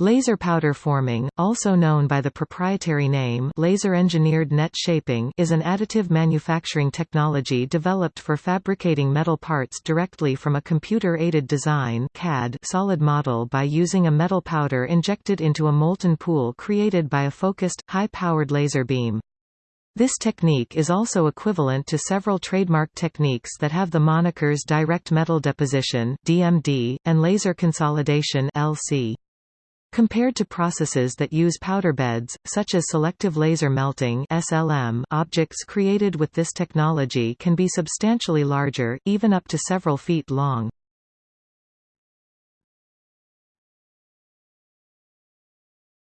Laser powder forming, also known by the proprietary name laser-engineered net shaping is an additive manufacturing technology developed for fabricating metal parts directly from a computer-aided design CAD solid model by using a metal powder injected into a molten pool created by a focused, high-powered laser beam. This technique is also equivalent to several trademark techniques that have the monikers direct metal deposition (DMD) and laser consolidation (LC). Compared to processes that use powder beds, such as selective laser melting SLM, objects created with this technology can be substantially larger, even up to several feet long.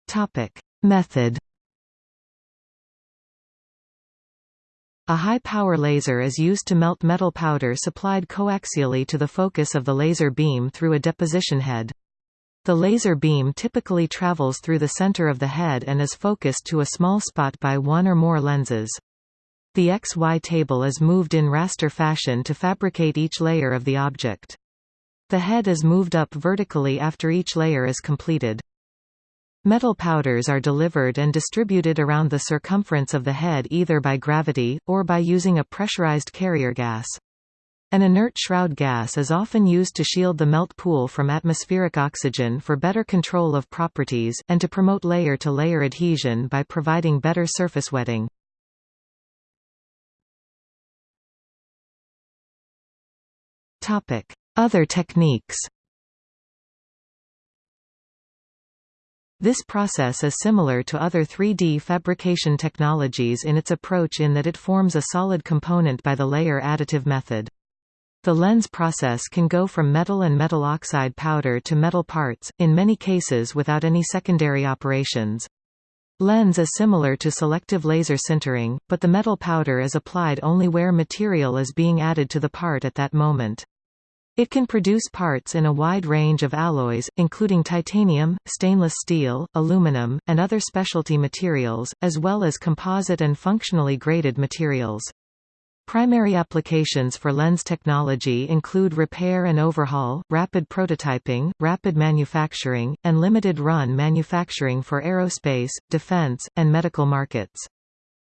Topic: Method A high-power laser is used to melt metal powder supplied coaxially to the focus of the laser beam through a deposition head. The laser beam typically travels through the center of the head and is focused to a small spot by one or more lenses. The XY table is moved in raster fashion to fabricate each layer of the object. The head is moved up vertically after each layer is completed. Metal powders are delivered and distributed around the circumference of the head either by gravity, or by using a pressurized carrier gas. An inert shroud gas is often used to shield the melt pool from atmospheric oxygen for better control of properties, and to promote layer-to-layer -layer adhesion by providing better surface wetting. Other techniques This process is similar to other 3D fabrication technologies in its approach in that it forms a solid component by the layer additive method. The LENS process can go from metal and metal oxide powder to metal parts, in many cases without any secondary operations. LENS is similar to selective laser sintering, but the metal powder is applied only where material is being added to the part at that moment. It can produce parts in a wide range of alloys, including titanium, stainless steel, aluminum, and other specialty materials, as well as composite and functionally graded materials. Primary applications for LENS technology include repair and overhaul, rapid prototyping, rapid manufacturing, and limited-run manufacturing for aerospace, defense, and medical markets.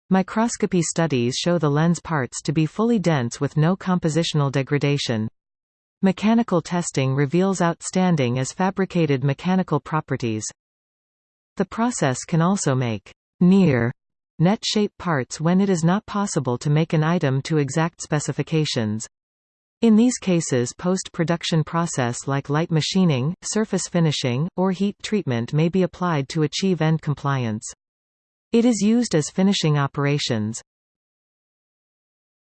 Microscopy studies show the LENS parts to be fully dense with no compositional degradation. Mechanical testing reveals outstanding as fabricated mechanical properties. The process can also make near net shape parts when it is not possible to make an item to exact specifications. In these cases post-production process like light machining, surface finishing, or heat treatment may be applied to achieve end compliance. It is used as finishing operations.